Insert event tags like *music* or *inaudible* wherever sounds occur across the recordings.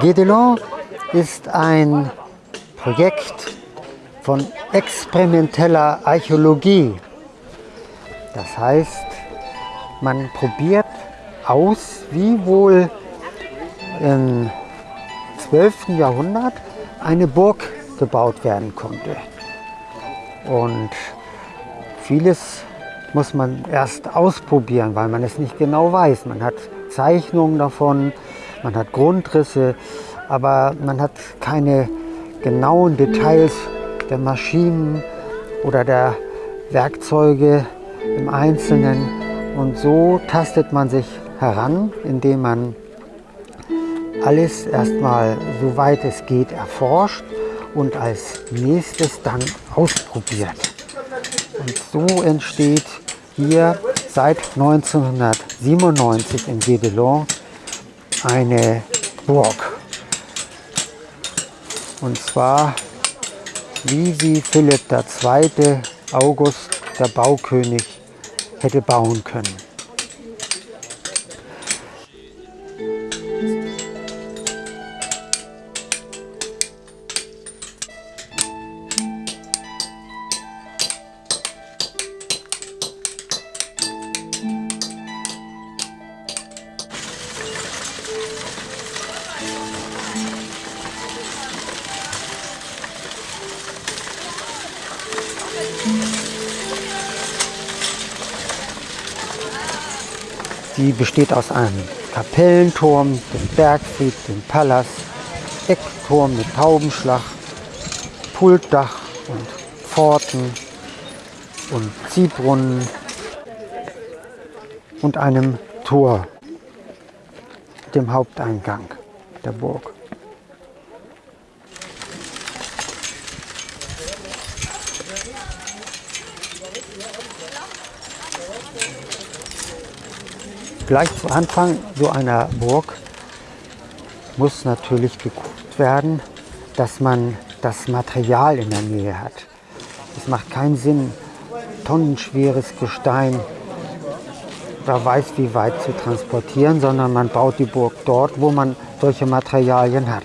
Gedelon ist ein Projekt von experimenteller Archäologie. Das heißt, man probiert aus, wie wohl im 12. Jahrhundert eine Burg gebaut werden konnte. Und vieles muss man erst ausprobieren, weil man es nicht genau weiß. Man hat Zeichnungen davon, man hat Grundrisse, aber man hat keine genauen Details der Maschinen oder der Werkzeuge im Einzelnen. Und so tastet man sich heran, indem man alles erstmal, soweit es geht, erforscht und als nächstes dann ausprobiert. Und so entsteht hier seit 1997 in Gédelon eine Burg. Und zwar, wie sie Philipp II. August, der Baukönig, hätte bauen können. Die besteht aus einem Kapellenturm, dem Bergfried, dem Palast, Eckturm mit Taubenschlag, Pultdach und Pforten und Ziehbrunnen und einem Tor, dem Haupteingang der Burg. Gleich zu Anfang so einer Burg muss natürlich geguckt werden, dass man das Material in der Nähe hat. Es macht keinen Sinn, tonnenschweres Gestein wer weiß wie weit zu transportieren, sondern man baut die Burg dort, wo man solche Materialien hat.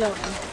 lovely.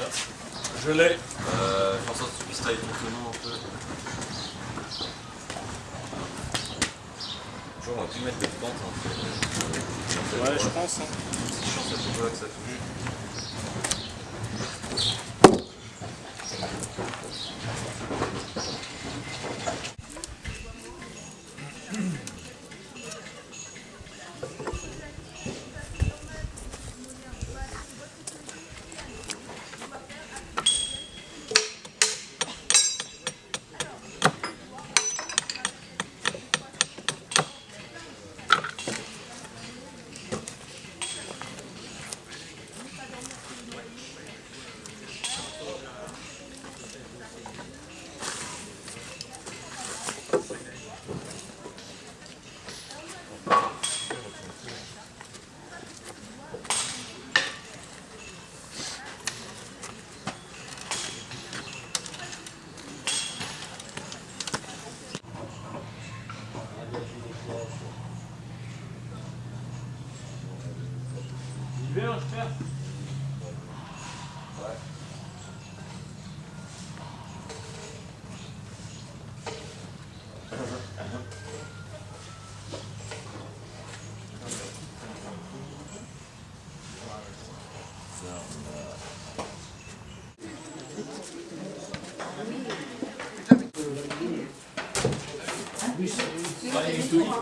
Euh, je l'ai. Euh, pense que tu peux un peu. on va plus mettre de pente. Hein. Ouais, je pense. Hein. C'est que ça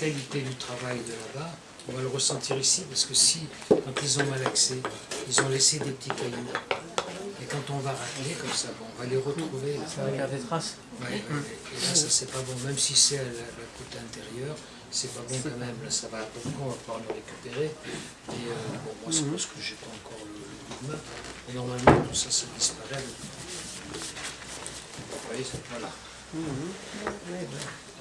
qualité du travail de là-bas, on va le ressentir ici, parce que si, quand ils ont malaxé, ils ont laissé des petits cailloux, et quand on va râler comme ça, bon, on va les retrouver. Ça va garder traces. Oui, et là, ça c'est pas bon, même si c'est à la, côte intérieure, c'est pas bon quand même, là ça va beaucoup, on va pouvoir le récupérer. Et euh, bon, moi c'est parce que j'ai pas encore le mouvement. Et normalement tout ça, ça disparaît. Vous voyez, voilà. Mhm.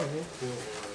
하네. 뭐, 뭐.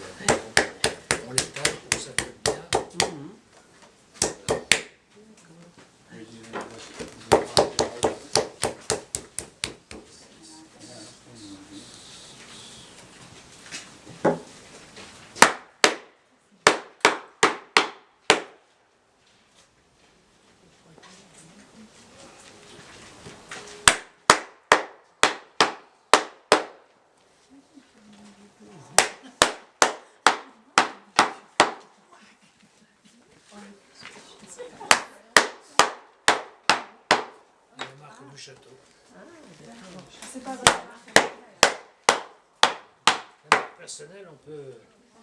personnel, on peut...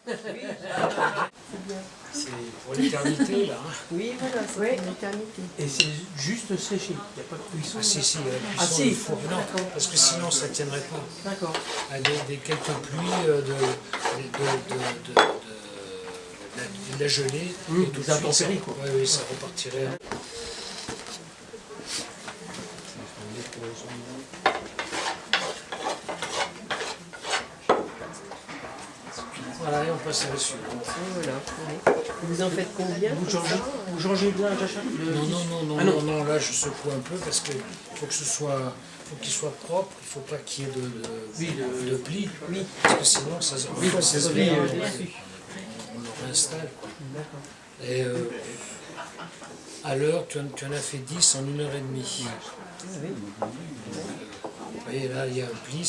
Oui. *laughs* c'est pour l'éternité, là. Hein. Oui, voilà, c'est oui. pour l'éternité. Et c'est juste séché, il n'y a pas de cuisson. Ah si, si, la hein. cuisson, ah, si. il faut... Non, parce que sinon, ça ne tiendrait pas. D'accord. Ah, des, quelques pluies euh, de, de, de, de la, la, gelée, mmh, et tout de suite, ça, quoi. oui, ça repartirait. passer à Vous en faites combien Vous changez, vous changez de à non, non, non, ah non, non, non, là je secoue un peu parce qu'il faut que ce qu'il soit propre, il ne faut pas qu'il y ait de, de, parce que sinon ça, se euh, on, le réinstalle. Et euh, à l'heure, tu, en as fait 10 en 1h30. demie. Ah vous voyez, là, il y a un pli,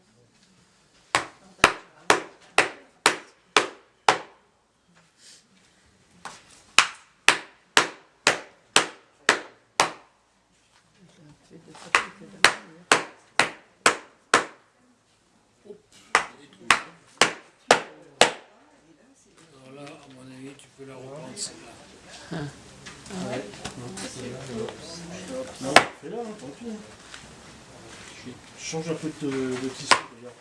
Ah. Ouais. Non, C'est là, tant pis. Je change un peu de, de tissu déjà.